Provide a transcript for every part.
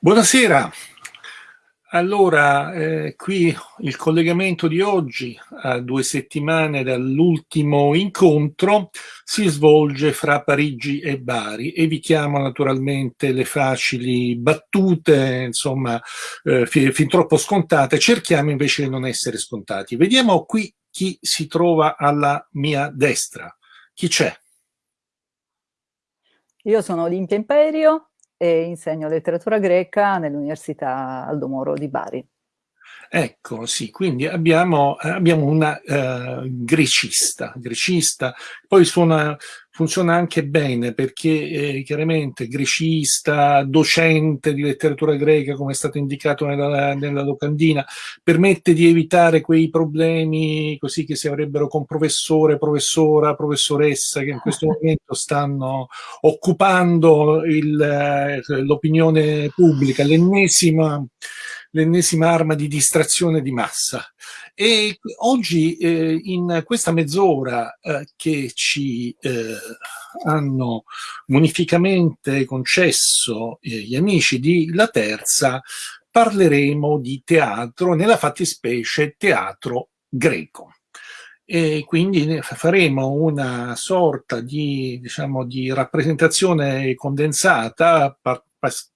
Buonasera. Allora, eh, qui il collegamento di oggi, a due settimane dall'ultimo incontro, si svolge fra Parigi e Bari. Evitiamo naturalmente le facili battute, insomma, eh, fin, troppo scontate, cerchiamo invece di non essere scontati. Vediamo qui chi si trova alla mia destra. Chi c'è? Io sono Olimpia Imperio, e insegno letteratura greca nell'Università Aldo Moro di Bari. Ecco, sì, quindi abbiamo, abbiamo una uh, grecista, grecista, poi suona, funziona anche bene perché eh, chiaramente grecista, docente di letteratura greca, come è stato indicato nella, nella locandina, permette di evitare quei problemi così che si avrebbero con professore, professora, professoressa, che in questo momento stanno occupando eh, l'opinione pubblica, l'ennesima l'ennesima arma di distrazione di massa. E oggi eh, in questa mezz'ora eh, che ci eh, hanno munificamente concesso eh, gli amici di La Terza, parleremo di teatro, nella fattispecie teatro greco e quindi faremo una sorta di, diciamo, di rappresentazione condensata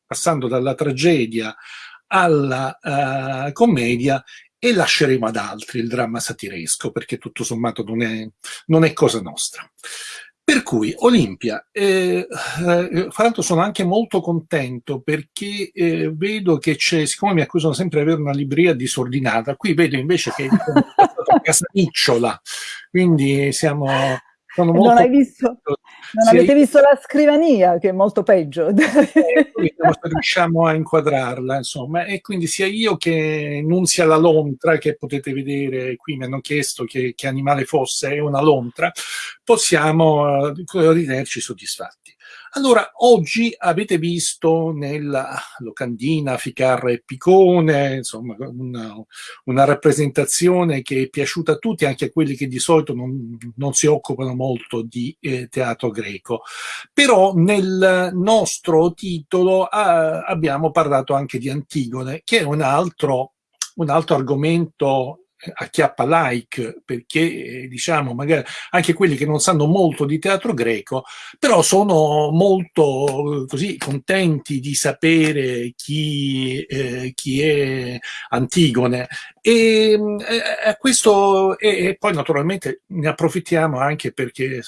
passando dalla tragedia alla uh, commedia e lasceremo ad altri il dramma satiresco, perché tutto sommato non è, non è cosa nostra. Per cui Olimpia, eh, eh, fra l'altro sono anche molto contento perché eh, vedo che c'è, siccome mi accusano sempre di avere una libreria disordinata, qui vedo invece che è una casanicciola, quindi siamo sono. Non, hai visto, non avete visto la scrivania, che è molto peggio. Eh, riusciamo a inquadrarla, insomma. E quindi sia io che Nunzia la lontra, che potete vedere qui, mi hanno chiesto che, che animale fosse, è una lontra, possiamo uh, ritenerci soddisfatti. Allora, oggi avete visto nella locandina Ficarra e Picone, insomma, una, una, rappresentazione che è piaciuta a tutti, anche a quelli che di solito non, non si occupano molto di eh, teatro greco. Però nel nostro titolo eh, abbiamo parlato anche di Antigone, che è un altro, un altro argomento acchiappa like perché diciamo magari anche quelli che non sanno molto di teatro greco però sono molto così contenti di sapere chi, eh, chi è Antigone. E eh, questo e, e poi naturalmente ne approfittiamo anche perché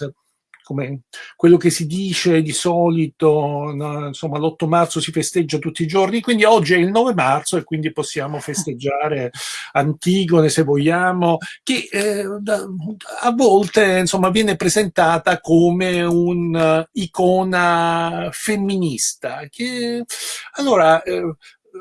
come quello che si dice di solito, no? insomma l'8 marzo si festeggia tutti i giorni, quindi oggi è il 9 marzo e quindi possiamo festeggiare Antigone se vogliamo, che eh, a volte insomma viene presentata come un'icona femminista, che allora eh,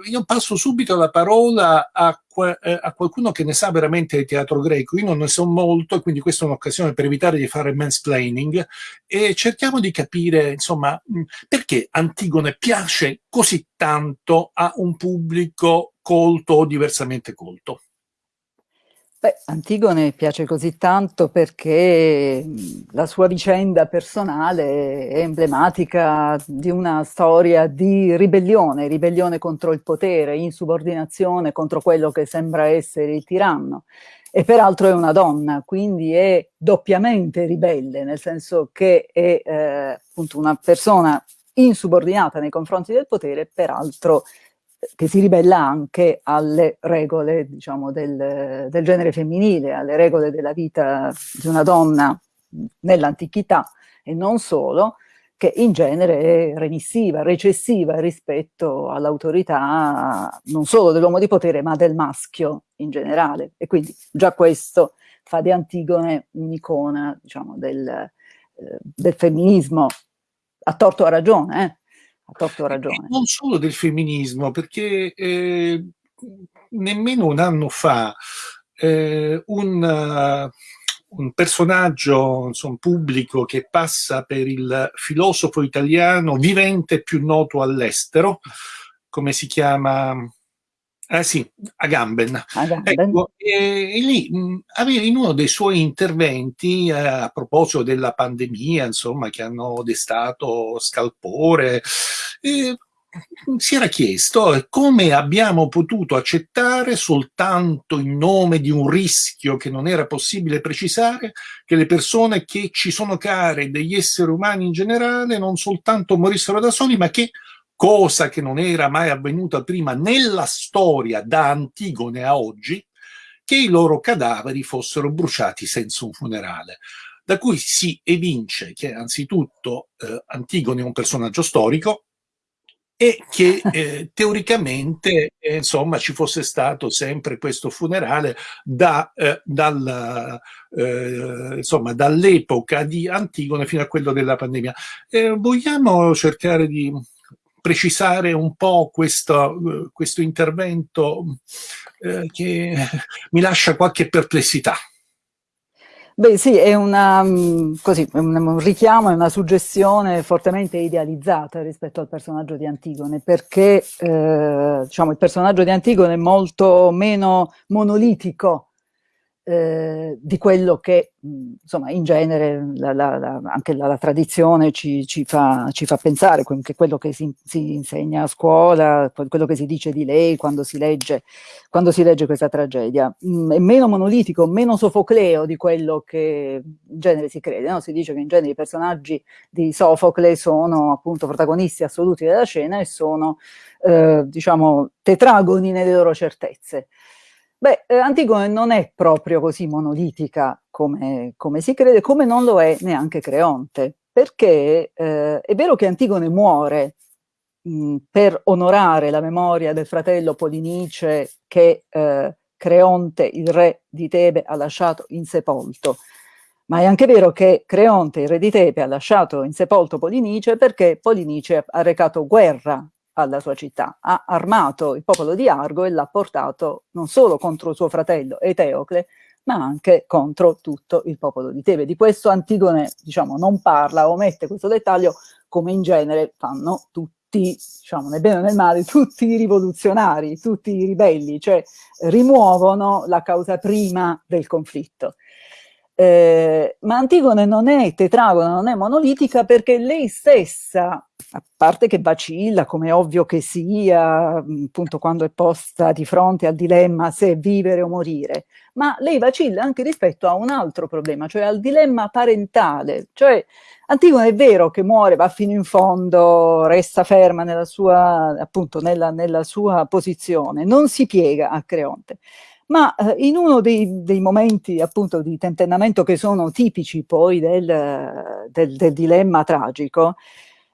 io passo subito la parola a, eh, a, qualcuno che ne sa veramente di teatro greco. Io non ne so molto, quindi questa è un'occasione per evitare di fare mansplaining e cerchiamo di capire, insomma, perché Antigone piace così tanto a un pubblico colto o diversamente colto. Beh, Antigone piace così tanto perché la sua vicenda personale è emblematica di una storia di ribellione, ribellione contro il potere, insubordinazione contro quello che sembra essere il tiranno. E peraltro è una donna, quindi è doppiamente ribelle, nel senso che è eh, appunto una persona insubordinata nei confronti del potere, peraltro che si ribella anche alle regole diciamo, del, del, genere femminile, alle regole della vita di una donna nell'antichità e non solo, che in genere è remissiva, recessiva rispetto all'autorità non solo dell'uomo di potere ma del maschio in generale. E quindi già questo fa di Antigone un'icona diciamo, del, eh, del femminismo, a torto a ragione, eh? A torto ragione. Non solo del femminismo, perché eh, nemmeno un anno fa eh, un, uh, un, personaggio insomma, pubblico che passa per il filosofo italiano vivente più noto all'estero, come si chiama eh sì, Agamben. Agamben. Ecco, e, e lì mh, in uno dei suoi interventi eh, a proposito della pandemia, insomma, che hanno destato scalpore, eh, si era chiesto come abbiamo potuto accettare soltanto in nome di un rischio che non era possibile precisare che le persone che ci sono care degli esseri umani in generale non soltanto morissero da soli ma che cosa che non era mai avvenuta prima nella storia da Antigone a oggi che i loro cadaveri fossero bruciati senza un funerale da cui si evince che anzitutto eh, Antigone è un personaggio storico e che eh, teoricamente eh, insomma ci fosse stato sempre questo funerale da, eh, dal, eh, insomma, dall'epoca di Antigone fino a quello della pandemia. Eh, vogliamo cercare di precisare un po' questo, questo intervento eh, che mi lascia qualche perplessità. Beh sì, è, una, mm, così, un, richiamo, è una suggestione fortemente idealizzata rispetto al personaggio di Antigone, perché eh, diciamo, il personaggio di Antigone è molto meno monolitico eh, di quello che insomma in genere la, la, la, anche la, tradizione ci, ci, fa, ci, fa, pensare, che quello che si, si, insegna a scuola, quello che si dice di lei quando si legge, quando si legge questa tragedia, mh, è meno monolitico, meno sofocleo di quello che in genere si crede. No? Si dice che in genere i personaggi di Sofocle sono appunto protagonisti assoluti della scena e sono eh, diciamo tetragoni nelle loro certezze. Beh, eh, Antigone non è proprio così monolitica come, come, si crede, come non lo è neanche Creonte, perché eh, è vero che Antigone muore mh, per onorare la memoria del fratello Polinice che eh, Creonte, il re di Tebe, ha lasciato insepolto, ma è anche vero che Creonte, il re di Tebe, ha lasciato insepolto Polinice perché Polinice ha recato guerra alla sua città, ha armato il popolo di Argo e l'ha portato non solo contro suo fratello Eteocle, ma anche contro tutto il popolo di Tebe. Di questo Antigone, diciamo, non parla, omette questo dettaglio, come in genere fanno tutti, diciamo, nel bene o nel male, tutti i rivoluzionari, tutti i ribelli, cioè rimuovono la causa prima del conflitto. Eh, ma Antigone non è tetragona, non è monolitica perché lei stessa, a parte che vacilla, come ovvio che sia, appunto quando è posta di fronte al dilemma se vivere o morire, ma lei vacilla anche rispetto a un altro problema, cioè al dilemma parentale, cioè Antigone è vero che muore, va fino in fondo, resta ferma nella sua, appunto, nella, nella sua posizione, non si piega a Creonte, ma eh, in uno dei, dei, momenti appunto di tentennamento che sono tipici poi del, del, del, dilemma tragico,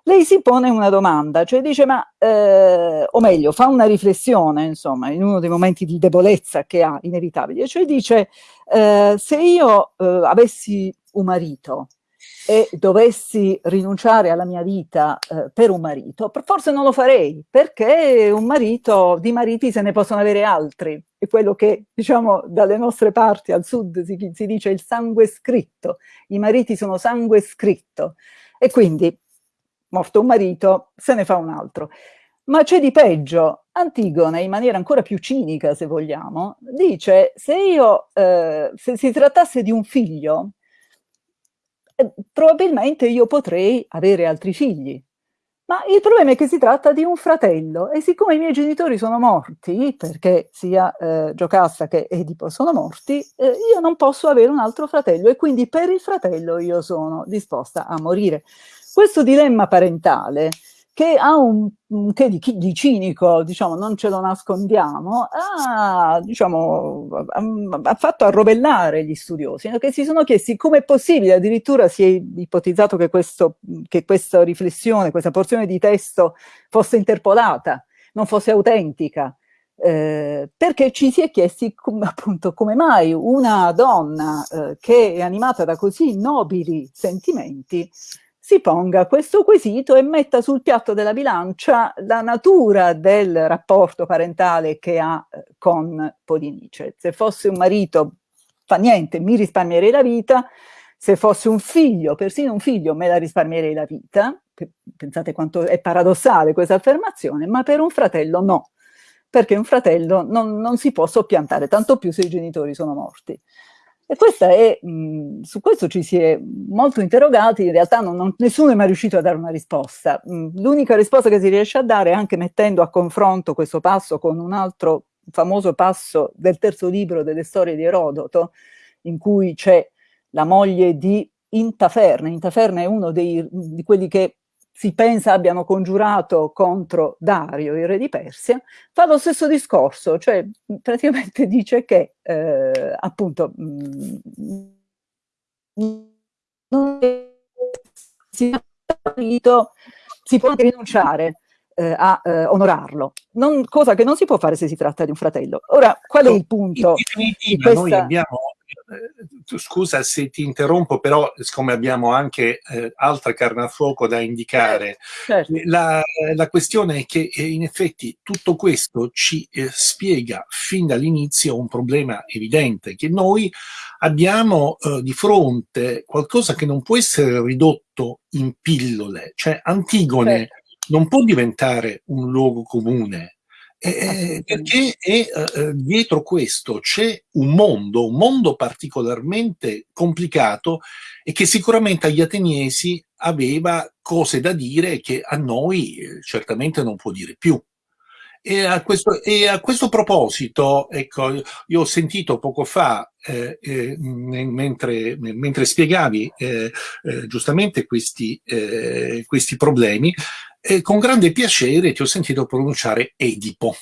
lei si pone una domanda, cioè dice ma, eh, o meglio, fa una riflessione, insomma, in uno dei momenti di debolezza che ha inevitabile, cioè dice eh, se io eh, avessi un marito e dovessi rinunciare alla mia vita eh, per un marito, forse non lo farei, perché un marito, di mariti se ne possono avere altri, è quello che diciamo dalle nostre parti al sud si, si dice il sangue scritto, i mariti sono sangue scritto, e quindi morto un marito se ne fa un altro. Ma c'è di peggio, Antigone, in maniera ancora più cinica se vogliamo, dice se io, eh, se si trattasse di un figlio, eh, probabilmente io potrei avere altri figli. Ma il problema è che si tratta di un fratello e siccome i miei genitori sono morti, perché sia eh, Giocasta che Edipo sono morti, eh, io non posso avere un altro fratello e quindi per il fratello io sono disposta a morire. Questo dilemma parentale che ha un, che di, di, cinico, diciamo, non ce lo nascondiamo, ha, diciamo, ha, fatto arrovellare gli studiosi, che si sono chiesti come è possibile, addirittura si è ipotizzato che, questo, che questa riflessione, questa porzione di testo fosse interpolata, non fosse autentica, eh, perché ci si è chiesti appunto come mai una donna eh, che è animata da così nobili sentimenti si ponga questo quesito e metta sul piatto della bilancia la natura del rapporto parentale che ha eh, con Polinice. Se fosse un marito, fa niente, mi risparmierei la vita, se fosse un figlio, persino un figlio, me la risparmierei la vita, pensate quanto è paradossale questa affermazione, ma per un fratello no, perché un fratello non, non si può soppiantare, tanto più se i genitori sono morti. E è, mh, su questo ci si è molto interrogati, in realtà non, non, nessuno è mai riuscito a dare una risposta. L'unica risposta che si riesce a dare, anche mettendo a confronto questo passo con un altro famoso passo del terzo libro delle storie di Erodoto, in cui c'è la moglie di Intaferne. Intaferne è uno dei, di quelli che si pensa abbiano congiurato contro Dario, il re di Persia, fa lo stesso discorso, cioè praticamente dice che eh, appunto non si, si può anche rinunciare eh, a eh, onorarlo, non, cosa che non si può fare se si tratta di un fratello. Ora, qual è il punto? In definitiva, questa... noi abbiamo scusa se ti interrompo, però siccome abbiamo anche eh, altra carne a fuoco da indicare, certo. la, la, questione è che eh, in effetti tutto questo ci eh, spiega fin dall'inizio un problema evidente, che noi abbiamo eh, di fronte qualcosa che non può essere ridotto in pillole, cioè Antigone certo. non può diventare un luogo comune, eh, perché è, eh, dietro questo c'è un mondo, un mondo particolarmente complicato e che sicuramente agli ateniesi aveva cose da dire che a noi eh, certamente non può dire più. E a questo, e a questo proposito, ecco, io ho sentito poco fa, eh, eh, mentre, mentre, spiegavi eh, eh giustamente questi, eh, questi problemi, e con grande piacere ti ho sentito pronunciare Edipo,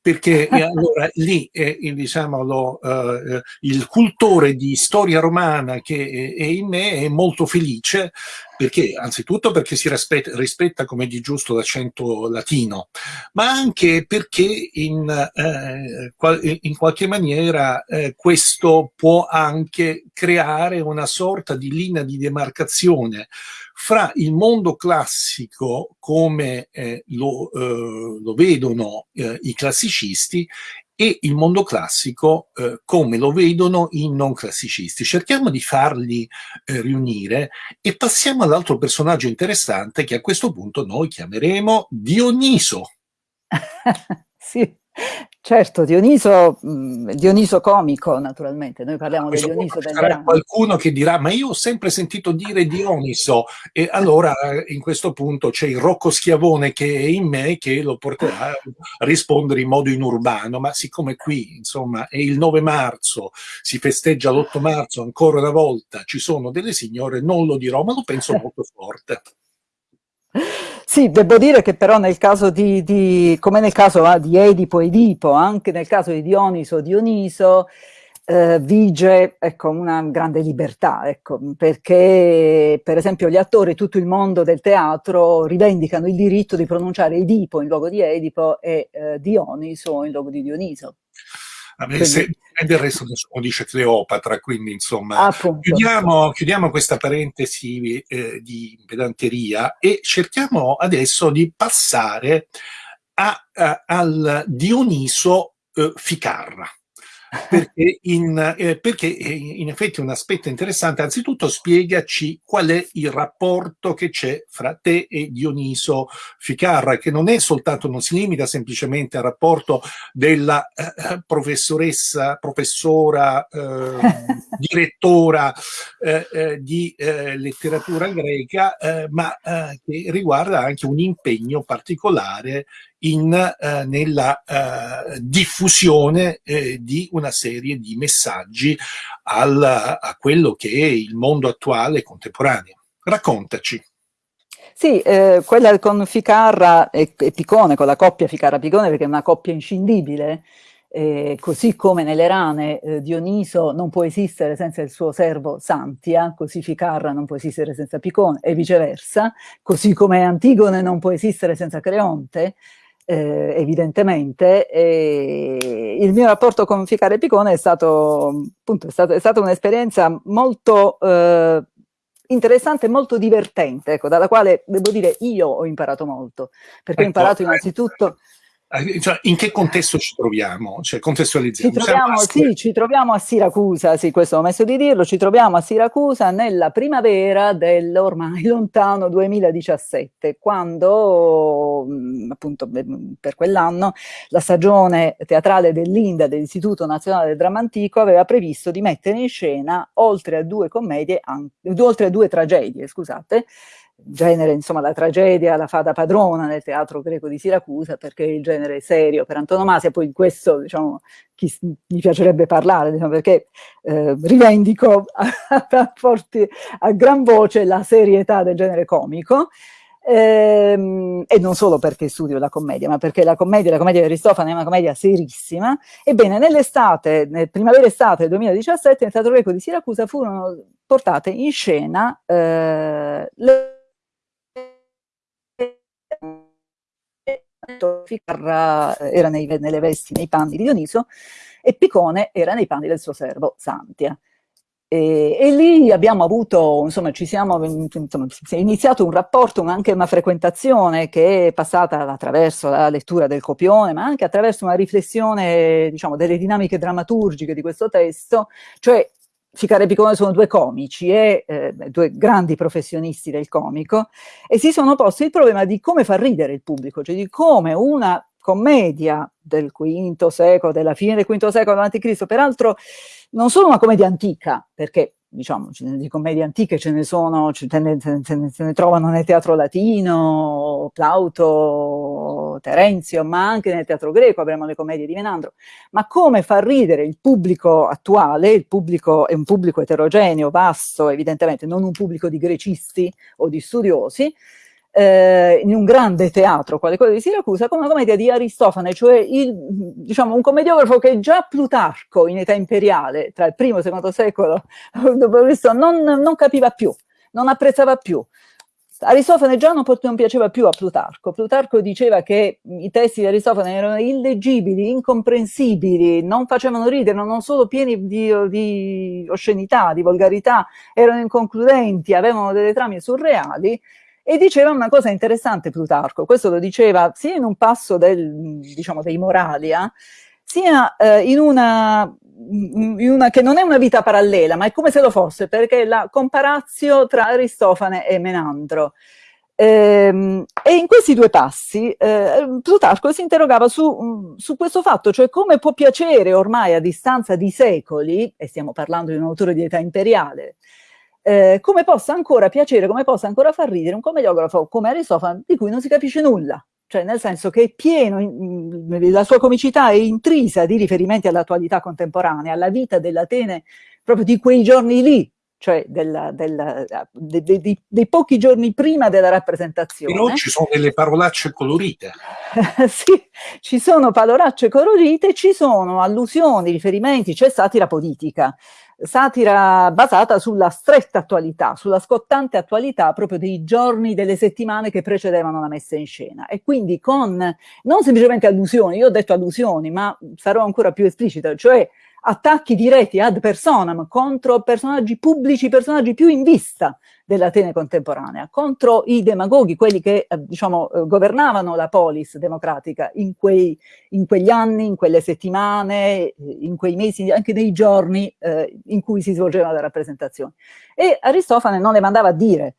perché allora lì è, diciamo, lo, uh, il cultore di storia romana che è in me è molto felice, perché anzitutto perché si rispetta, rispetta come di giusto l'accento latino, ma anche perché in, eh, in qualche maniera eh, questo può anche creare una sorta di linea di demarcazione fra il mondo classico come eh, lo, eh, lo, vedono eh, i classicisti e il mondo classico eh, come lo vedono i non classicisti. Cerchiamo di farli eh, riunire e passiamo all'altro personaggio interessante che a questo punto noi chiameremo Dioniso. sì, Certo, Dioniso, Dioniso comico naturalmente, noi parliamo di Dioniso del Sarà qualcuno che dirà, ma io ho sempre sentito dire Dioniso e allora in questo punto c'è il Rocco Schiavone che è in me che lo porterà a rispondere in modo inurbano, ma siccome qui insomma è il 9 marzo, si festeggia l'8 marzo ancora una volta, ci sono delle signore, non lo dirò, ma lo penso molto forte. Sì, devo dire che però nel caso di, di come nel caso ah, di Edipo Edipo, anche nel caso di Dioniso Dioniso, eh, vige ecco, una grande libertà, ecco, perché per esempio gli attori, tutto il mondo del teatro rivendicano il diritto di pronunciare Edipo in luogo di Edipo e eh, Dioniso in luogo di Dioniso. Quindi, se, e del resto nessuno dice Cleopatra, quindi insomma chiudiamo, chiudiamo, questa parentesi eh, di pedanteria e cerchiamo adesso di passare a, a, al Dioniso eh, Ficarra perché in, eh, perché in effetti un aspetto interessante, anzitutto spiegaci qual è il rapporto che c'è fra te e Dioniso Ficarra, che non è soltanto, non si limita semplicemente al rapporto della eh, professoressa, professora, eh, direttora eh, eh, di eh, letteratura greca, ma che riguarda anche un impegno particolare in, eh, nella eh, diffusione eh, di una serie di messaggi al, a quello che è il mondo attuale e contemporaneo. Raccontaci. Sì, eh, quella con Ficarra e, e, Picone, con la coppia Ficarra-Picone, perché è una coppia inscindibile, eh, così come nelle rane eh, Dioniso non può esistere senza il suo servo Santia, così Ficarra non può esistere senza Picone e viceversa, così come Antigone non può esistere senza Creonte, eh, evidentemente. Il mio rapporto con Ficare Picone è stato, appunto, è stato, è stata un'esperienza molto eh, interessante e molto divertente, ecco, dalla quale devo dire io ho imparato molto, perché ecco, ho imparato innanzitutto Eh, cioè, in che contesto ci troviamo? Cioè, contestualizziamo. Ci troviamo, sì, ci troviamo a Siracusa, sì, questo ho messo di dirlo, ci troviamo a Siracusa nella primavera dell'ormai lontano 2017, quando mm, appunto per quell'anno la stagione teatrale dell'Inda, dell'Istituto Nazionale del Dramma Antico, aveva previsto di mettere in scena, oltre a due commedie, oltre a due tragedie, scusate, genere, insomma, la tragedia la fa da padrona nel teatro greco di Siracusa perché è il genere serio per antonomasia, poi in questo, diciamo, chi, mi piacerebbe parlare, diciamo, perché eh, rivendico a, a, forti, a gran voce la serietà del genere comico, ehm, e non solo perché studio la commedia, ma perché la commedia, la commedia di Aristofane è una commedia serissima. Ebbene, nell'estate, nel primavera-estate del 2017, nel Teatro Greco di Siracusa furono portate in scena eh, le era nei, nelle vesti, nei panni di Dioniso e Picone era nei panni del suo servo Santia. E, e, lì abbiamo avuto, insomma, ci siamo, insomma, si è iniziato un rapporto, anche una frequentazione che è passata attraverso la lettura del copione, ma anche attraverso una riflessione, diciamo, delle dinamiche drammaturgiche di questo testo, cioè Ficare e Picone sono due comici e eh, due grandi professionisti del comico e si sono posti il problema di come far ridere il pubblico, cioè di come una commedia del V secolo, della fine del V secolo a.C., peraltro non solo una commedia antica, perché diciamo, di commedie antiche ce ne sono, ce ne, ce ne, ce ne trovano nel teatro latino, Plauto, Terenzio, ma anche nel teatro greco avremo le commedie di Menandro. Ma come far ridere il pubblico attuale, il pubblico è un pubblico eterogeneo, vasto, evidentemente, non un pubblico di grecisti o di studiosi, eh, in un grande teatro quale quello di Siracusa con una commedia di Aristofane, cioè il, diciamo, un commediografo che già Plutarco in età imperiale, tra il primo e il secondo secolo non, non capiva più, non apprezzava più. Aristofane già non, non, piaceva più a Plutarco. Plutarco diceva che i testi di Aristofane erano illeggibili, incomprensibili, non facevano ridere, non solo pieni di, di oscenità, di volgarità, erano inconcludenti, avevano delle trame surreali e diceva una cosa interessante Plutarco, questo lo diceva sia in un passo del, diciamo, dei Moralia, sia eh, in, una, in, una, che non è una vita parallela, ma è come se lo fosse, perché è la comparazio tra Aristofane e Menandro. Ehm, e in questi due passi eh, Plutarco si interrogava su, su, questo fatto, cioè come può piacere ormai a distanza di secoli, e stiamo parlando di un autore di età imperiale, eh, come possa ancora piacere, come possa ancora far ridere un commediografo come Aristofane di cui non si capisce nulla. Cioè nel senso che è pieno, la sua comicità è intrisa di riferimenti all'attualità contemporanea, alla vita dell'Atene proprio di quei giorni lì, cioè della, della, de, de, de, dei pochi giorni prima della rappresentazione. Però ci sono delle parolacce colorite. sì, ci sono parolacce colorite, ci sono allusioni, riferimenti, c'è satira politica satira basata sulla stretta attualità, sulla scottante attualità proprio dei giorni, delle settimane che precedevano la messa in scena. E quindi con, non semplicemente allusioni, io ho detto allusioni, ma sarò ancora più esplicita, cioè attacchi diretti ad personam contro personaggi pubblici, personaggi più in vista dell'Atene contemporanea, contro i demagoghi, quelli che eh, diciamo, eh, governavano la polis democratica in, quei, in, quegli anni, in quelle settimane, eh, in quei mesi, anche nei giorni eh, in cui si svolgeva la rappresentazione. E Aristofane non le mandava a dire,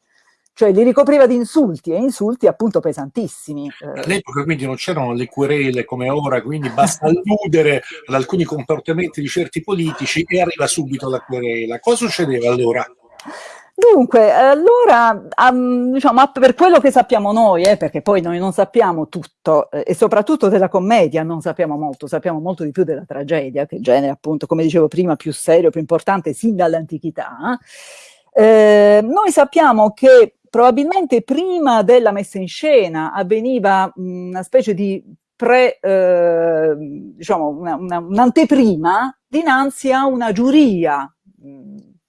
cioè li ricopriva di insulti, e insulti appunto pesantissimi. All'epoca quindi non c'erano le querele come ora, quindi basta alludere ad alcuni comportamenti di certi politici e arriva subito la querela. Cosa succedeva allora? Dunque, allora, um, diciamo, per quello che sappiamo noi, eh, perché poi noi non sappiamo tutto, eh, e soprattutto della commedia non sappiamo molto, sappiamo molto di più della tragedia, che genere appunto, come dicevo prima, più serio, più importante sin dall'antichità. Eh, noi sappiamo che probabilmente prima della messa in scena avveniva una specie di pre, eh, diciamo, un'anteprima un dinanzi a una giuria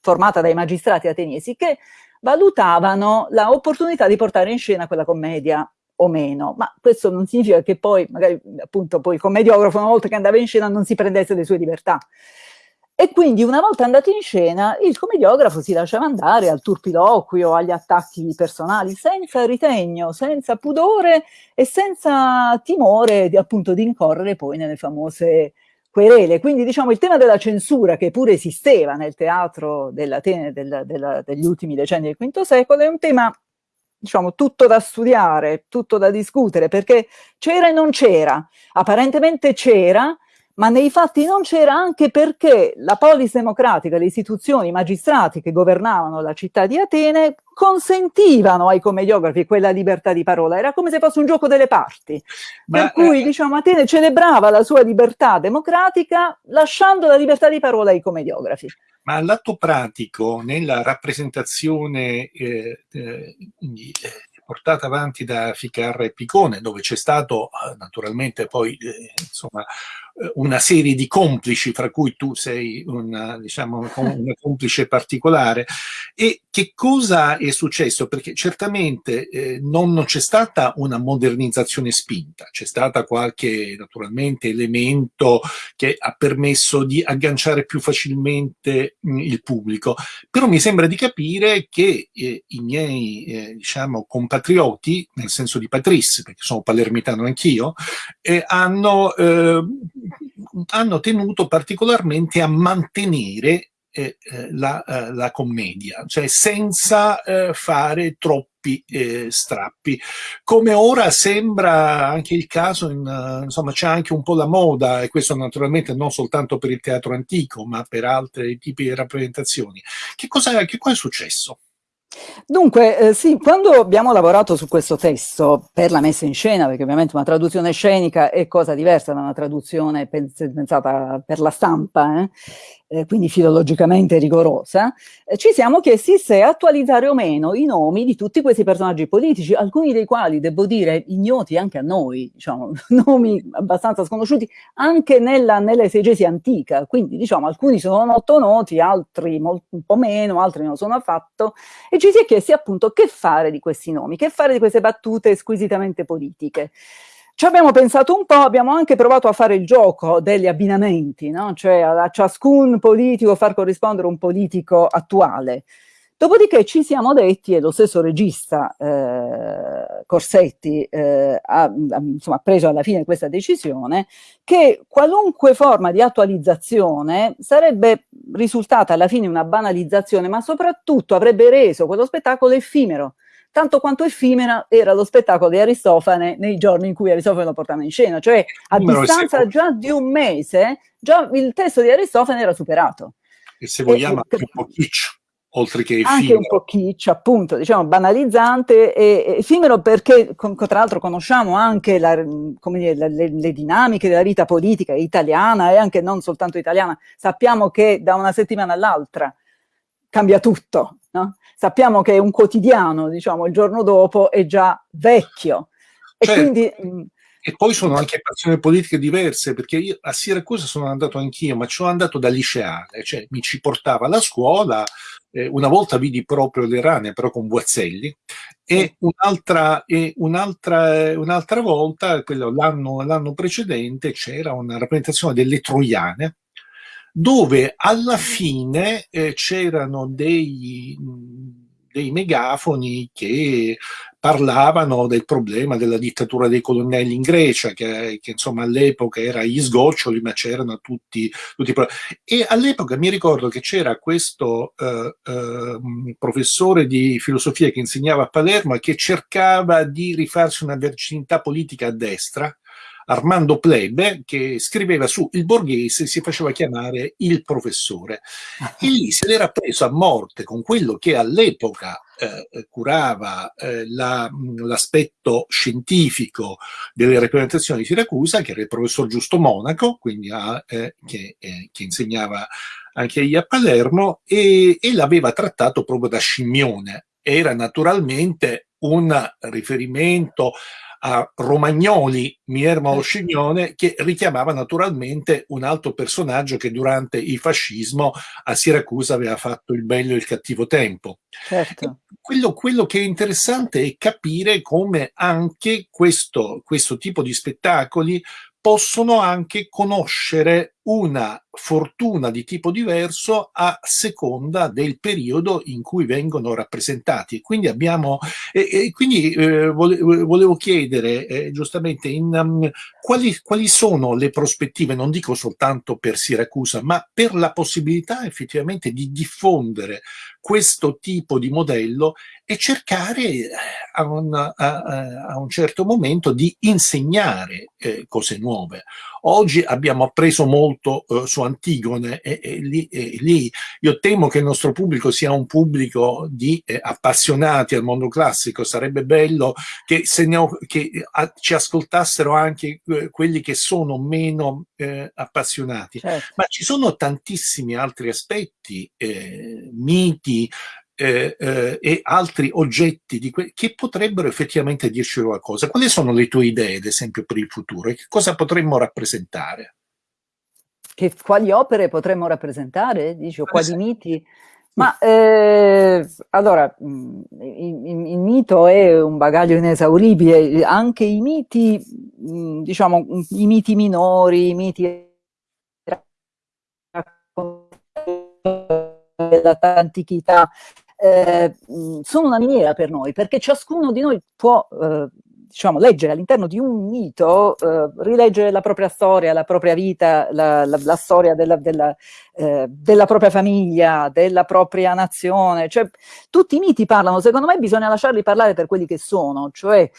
formata dai magistrati ateniesi che valutavano l'opportunità di portare in scena quella commedia o meno, ma questo non significa che poi, magari appunto, poi il commediografo una volta che andava in scena non si prendesse le sue libertà. E quindi una volta andati in scena il commediografo si lasciava andare al turpiloquio, agli attacchi personali, senza ritegno, senza pudore e senza timore di, appunto di incorrere poi nelle famose querele. Quindi diciamo il tema della censura che pure esisteva nel teatro dell'Atene della, della, degli ultimi decenni del V secolo è un tema diciamo tutto da studiare, tutto da discutere perché c'era e non c'era, apparentemente c'era ma nei fatti non c'era anche perché la polis democratica, le istituzioni, i magistrati che governavano la città di Atene consentivano ai commediografi quella libertà di parola, era come se fosse un gioco delle parti, ma, per cui eh, diciamo Atene celebrava la sua libertà democratica lasciando la libertà di parola ai commediografi. Ma all'atto pratico, nella rappresentazione eh, eh, portata avanti da Ficarra e Picone, dove c'è stato eh, naturalmente poi eh, insomma, eh, una serie di complici, fra cui tu sei una, diciamo, una complice particolare. E che cosa è successo? Perché certamente eh, non c'è stata una modernizzazione spinta, c'è stata qualche naturalmente elemento che ha permesso di agganciare più facilmente mh, il pubblico, però mi sembra di capire che eh, i miei eh, diciamo, compatrioti, nel senso di Patrice, perché sono palermitano anch'io, eh, hanno eh, hanno tenuto particolarmente a mantenere eh, eh, la, eh, la, commedia, cioè senza eh, fare troppi eh, strappi. Come ora sembra anche il caso, in, uh, insomma c'è anche un po' la moda, e questo naturalmente non soltanto per il teatro antico, ma per altri tipi di rappresentazioni. Che cosa, che cosa è successo? Dunque, eh, sì, quando abbiamo lavorato su questo testo per la messa in scena, perché ovviamente una traduzione scenica è cosa diversa da una traduzione pensata per la stampa, eh, eh, quindi filologicamente rigorosa, eh, ci siamo chiesti se attualizzare o meno i nomi di tutti questi personaggi politici, alcuni dei quali, devo dire, ignoti anche a noi, diciamo, nomi abbastanza sconosciuti anche nella, nell'esegesi antica, quindi diciamo alcuni sono molto noti, altri molto, un po' meno, altri non sono affatto, e ci si è chiesti appunto che fare di questi nomi, che fare di queste battute squisitamente politiche. Ci abbiamo pensato un po', abbiamo anche provato a fare il gioco degli abbinamenti, no? cioè a ciascun politico far corrispondere un politico attuale. Dopodiché ci siamo detti, e lo stesso regista eh, Corsetti eh, ha, ha preso alla fine questa decisione, che qualunque forma di attualizzazione sarebbe risultata alla fine una banalizzazione, ma soprattutto avrebbe reso quello spettacolo effimero, tanto quanto effimera era lo spettacolo di Aristofane nei giorni in cui Aristofane lo portava in scena, cioè a Numero distanza già di un mese, già il testo di Aristofane era superato. E se vogliamo e, anche un po' kitsch, oltre che effimero. Anche un po' kitsch, appunto, diciamo banalizzante e effimero perché con, tra l'altro conosciamo anche la, dire, le, le, dinamiche della vita politica italiana e anche non soltanto italiana. Sappiamo che da una settimana all'altra cambia tutto, no? Sappiamo che è un quotidiano, diciamo, il giorno dopo è già vecchio. E certo. quindi... Mm, e poi sono anche passioni politiche diverse, perché io a Siracusa sono andato anch'io, ma ci sono andato da liceale, cioè mi ci portava alla scuola, eh, una volta vidi proprio le rane, però con Guazzelli, e un'altra un un volta, l'anno precedente, c'era una rappresentazione delle Troiane, dove alla fine eh, c'erano dei, dei megafoni che parlavano del problema della dittatura dei colonnelli in Grecia, che, che insomma all'epoca era gli sgoccioli, ma c'erano tutti, tutti E all'epoca mi ricordo che c'era questo eh, eh, professore di filosofia che insegnava a Palermo e che cercava di rifarsi una virginità politica a destra, Armando Plebe, che scriveva su Il Borghese, si faceva chiamare il professore. E lì se l'era preso a morte con quello che all'epoca eh, curava eh, l'aspetto la, scientifico delle rappresentazioni di Siracusa, che era il professor Giusto Monaco, quindi a, eh, che, eh, che, insegnava anche lì a Palermo, e, e l'aveva trattato proprio da scimmione. Era naturalmente un riferimento a Romagnoli, Miermo eh. Sciglione, che richiamava naturalmente un altro personaggio che durante il fascismo a Siracusa aveva fatto il bello e il cattivo tempo. Certo. Quello, quello, che è interessante è capire come anche questo, questo tipo di spettacoli possono anche conoscere una fortuna di tipo diverso a seconda del periodo in cui vengono rappresentati. Quindi abbiamo, e, e quindi eh, volevo chiedere eh, giustamente in, um, quali, quali sono le prospettive, non dico soltanto per Siracusa, ma per la possibilità effettivamente di diffondere questo tipo di modello e cercare eh, a un, a, a un certo momento di insegnare eh, cose nuove. Oggi abbiamo appreso molto eh, su Antigone e, e, lì, e, lì, io temo che il nostro pubblico sia un pubblico di eh, appassionati al mondo classico, sarebbe bello che, se ne che a, ci ascoltassero anche eh, quelli che sono meno eh, appassionati, certo. ma ci sono tantissimi altri aspetti, miti, eh, eh, e altri oggetti che potrebbero effettivamente dirci qualcosa. Quali sono le tue idee, ad esempio, per il futuro? E che cosa potremmo rappresentare? Che, quali opere potremmo rappresentare? Dici, o quali miti? Ma eh, allora, mm, il, il, mito è un bagaglio inesauribile, anche i miti, mm, diciamo, i miti minori, i miti dell'antichità, eh, sono una miniera per noi, perché ciascuno di noi può eh, diciamo, leggere all'interno di un mito, eh, rileggere la propria storia, la propria vita, la, la, la storia della, della, eh, della, propria famiglia, della propria nazione, cioè tutti i miti parlano, secondo me bisogna lasciarli parlare per quelli che sono, cioè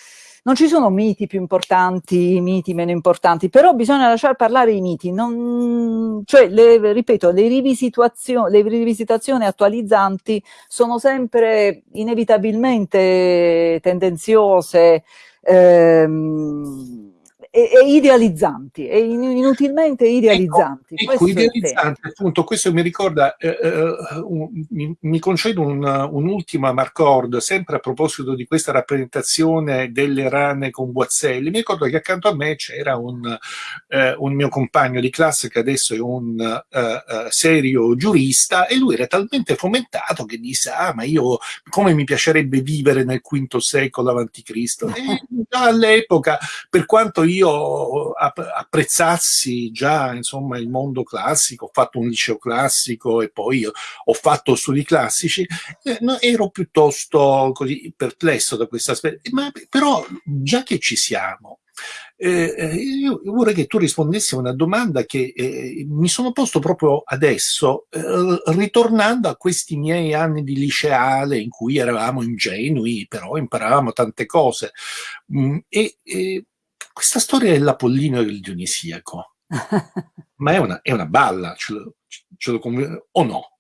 non ci sono miti più importanti, miti meno importanti, però bisogna lasciare parlare i miti, non, cioè, le, ripeto, le, le rivisitazioni attualizzanti sono sempre inevitabilmente tendenziose, ehm, e, e idealizzanti, e inutilmente ecco, idealizzanti. Ecco, ecco idealizzanti, appunto, questo mi ricorda, eh, eh, un, mi, mi, concedo un'ultima un marcord, sempre a proposito di questa rappresentazione delle rane con Boazzelli, mi ricordo che accanto a me c'era un, eh, un, mio compagno di classe che adesso è un uh, serio giurista e lui era talmente fomentato che disse, ah ma io come mi piacerebbe vivere nel V secolo avanti Cristo. E all'epoca, per quanto io io apprezzassi già insomma il mondo classico, ho fatto un liceo classico e poi ho fatto studi classici, eh, ero piuttosto così perplesso da questo aspetto, ma però già che ci siamo, eh, eh, io vorrei che tu rispondessi a una domanda che eh, mi sono posto proprio adesso, eh, ritornando a questi miei anni di liceale in cui eravamo ingenui, però imparavamo tante cose. Mm, e, e questa storia dell'Apollino e del Dionisiaco, ma è una, è una balla, ce lo, ce lo o no?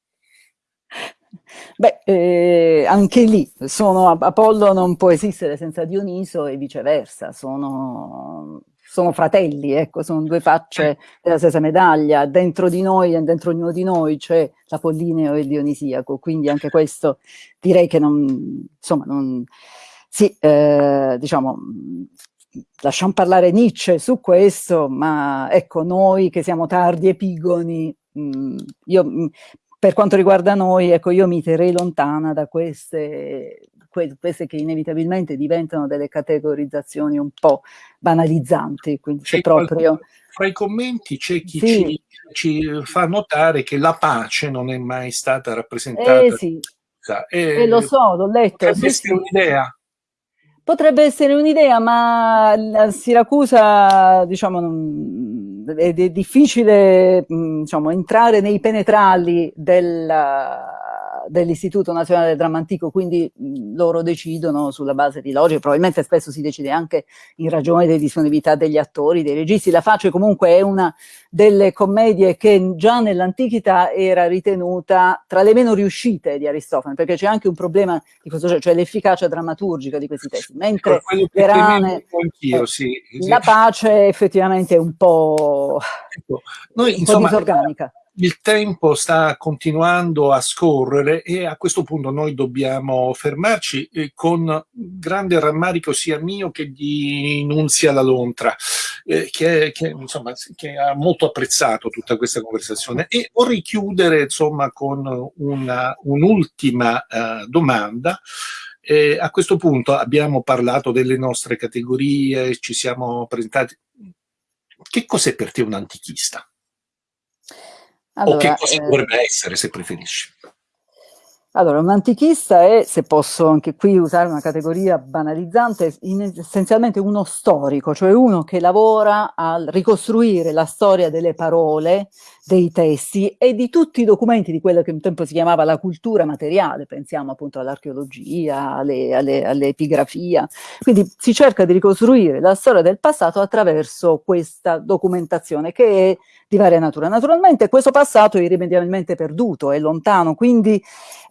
Beh, eh, anche lì, sono, Apollo non può esistere senza Dioniso e viceversa, sono, sono fratelli, ecco, sono due facce della stessa medaglia, dentro di noi e dentro ognuno di noi c'è l'Apollineo e il Dionisiaco, quindi anche questo direi che non, insomma, non, sì, eh, diciamo, lasciamo parlare Nietzsche su questo, ma ecco, noi che siamo tardi epigoni, mh, mm, io, mh, mm, per quanto riguarda noi, ecco, io mi terrei lontana da queste, que queste che inevitabilmente diventano delle categorizzazioni un po' banalizzanti, quindi c'è proprio... Fra i commenti c'è chi sì. ci, ci, fa notare che la pace non è mai stata rappresentata. Eh sì, e, eh, lo so, l'ho letto. Sì, sì. un'idea. Potrebbe essere un'idea, ma a Siracusa diciamo, è, difficile diciamo, entrare nei penetrali della, dell'Istituto Nazionale del Dramma Antico, quindi mh, loro decidono sulla base di logica, probabilmente spesso si decide anche in ragione delle disponibilità degli attori, dei registi. La Face comunque è una delle commedie che già nell'antichità era ritenuta tra le meno riuscite di Aristofane, perché c'è anche un problema di questo, cioè l'efficacia drammaturgica di questi testi, mentre le rane, eh, sì, sì. la pace effettivamente è un po', ecco, noi, un insomma, po disorganica il tempo sta continuando a scorrere e a questo punto noi dobbiamo fermarci eh, con grande rammarico sia mio che di Nunzia La Lontra, eh, che, che, insomma, che, ha molto apprezzato tutta questa conversazione e vorrei chiudere insomma, con un'ultima un uh, domanda. Eh, a questo punto abbiamo parlato delle nostre categorie, ci siamo presentati. Che cos'è per te un antichista? Allora, o che cosa eh, dovrebbe essere, se preferisci? Allora, un antichista è, se posso anche qui usare una categoria banalizzante, essenzialmente uno storico, cioè uno che lavora a ricostruire la storia delle parole, dei testi e di tutti i documenti di quello che un tempo si chiamava la cultura materiale, pensiamo appunto all'archeologia, all'epigrafia. Quindi si cerca di ricostruire la storia del passato attraverso questa documentazione che è di varia natura. Naturalmente questo passato è irrimediabilmente perduto, è lontano, quindi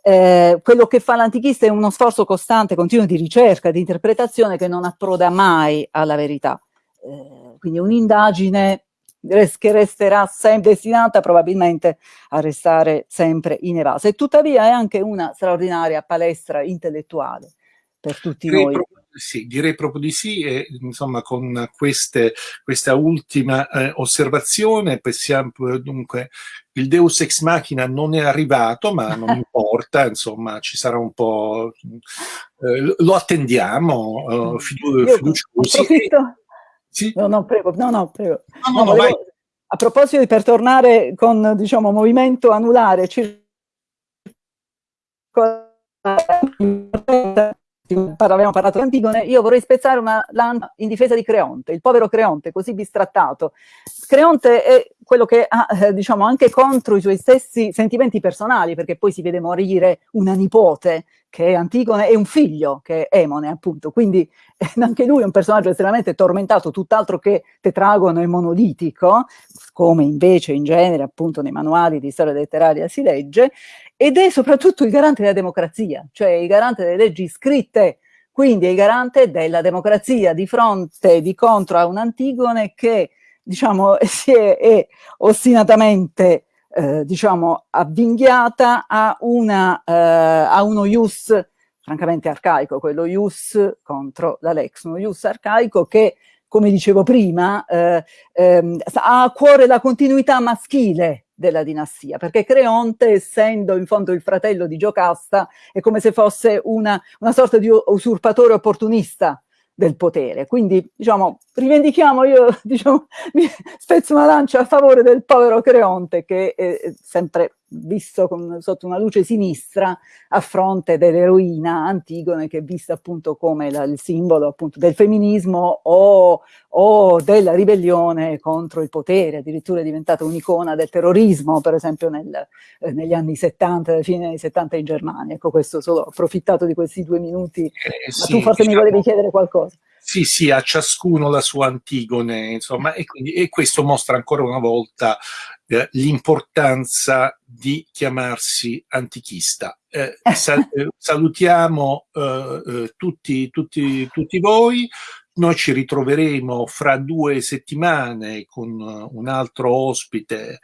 eh, quello che fa l'antichista è uno sforzo costante, continuo di ricerca, di interpretazione che non approda mai alla verità. Eh, quindi un'indagine che resterà sempre destinata probabilmente a restare sempre inevasa. E tuttavia è anche una straordinaria palestra intellettuale per tutti direi noi. Proprio, sì, direi proprio di sì e insomma con queste, questa ultima eh, osservazione possiamo dunque il Deus ex machina non è arrivato ma non importa insomma ci sarà un po' eh, lo attendiamo eh, fidu fiduciosi sì? No, no, prego, no, no, prego. No, no, no, volevo, a proposito di per tornare con, diciamo, movimento anulare, abbiamo parlato di Antigone, io vorrei spezzare una lancia in difesa di Creonte, il povero Creonte, così bistrattato. Creonte è quello che ha, eh, diciamo, anche contro i suoi stessi sentimenti personali, perché poi si vede morire una nipote, che è Antigone, e un figlio, che è Emone, appunto. Quindi eh, anche lui è un personaggio estremamente tormentato, tutt'altro che tetragono e monolitico, come invece in genere, appunto, nei manuali di storia letteraria si legge, ed è soprattutto il garante della democrazia, cioè il garante delle leggi scritte, quindi è il garante della democrazia di fronte, di contro a un Antigone che, diciamo, si è, è ostinatamente, eh, diciamo, avvinghiata a, una, eh, a uno ius francamente arcaico, quello ius contro la lex, uno ius arcaico che come dicevo prima, eh, ehm, ha a cuore la continuità maschile della dinastia, perché Creonte, essendo in fondo il fratello di Giocasta, è come se fosse una, una sorta di usurpatore opportunista del potere. Quindi, diciamo, rivendichiamo, io diciamo, spezzo una lancia a favore del povero Creonte, che è sempre visto con, sotto una luce sinistra a fronte dell'eroina Antigone che è vista appunto come la, il simbolo appunto del femminismo o, o, della ribellione contro il potere, addirittura è diventata un'icona del terrorismo per esempio nel, eh, negli anni 70, alla fine anni 70 in Germania. Ecco questo solo ho approfittato di questi due minuti, eh, sì, ma tu forse diciamo, mi volevi chiedere qualcosa. Sì, sì, a ciascuno la sua Antigone, insomma, e, quindi, e questo mostra ancora una volta eh, l'importanza di chiamarsi antichista. Eh, sal eh, salutiamo eh, eh, tutti, tutti, tutti voi, noi ci ritroveremo fra due settimane con un altro ospite,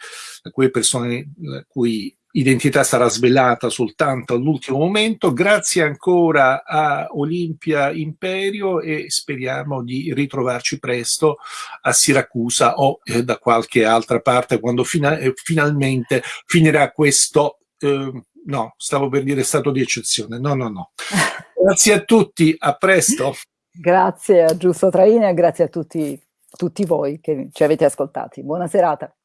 quelle persone la cui identità sarà svelata soltanto all'ultimo momento. Grazie ancora a Olimpia Imperio e speriamo di ritrovarci presto a Siracusa o eh, da qualche altra parte quando fina eh, finalmente finirà questo, eh, no, stavo per dire stato di eccezione, no, no, no. Grazie a tutti, a presto. Grazie a Giusto Traina e grazie a tutti, tutti voi che ci avete ascoltati. Buona serata.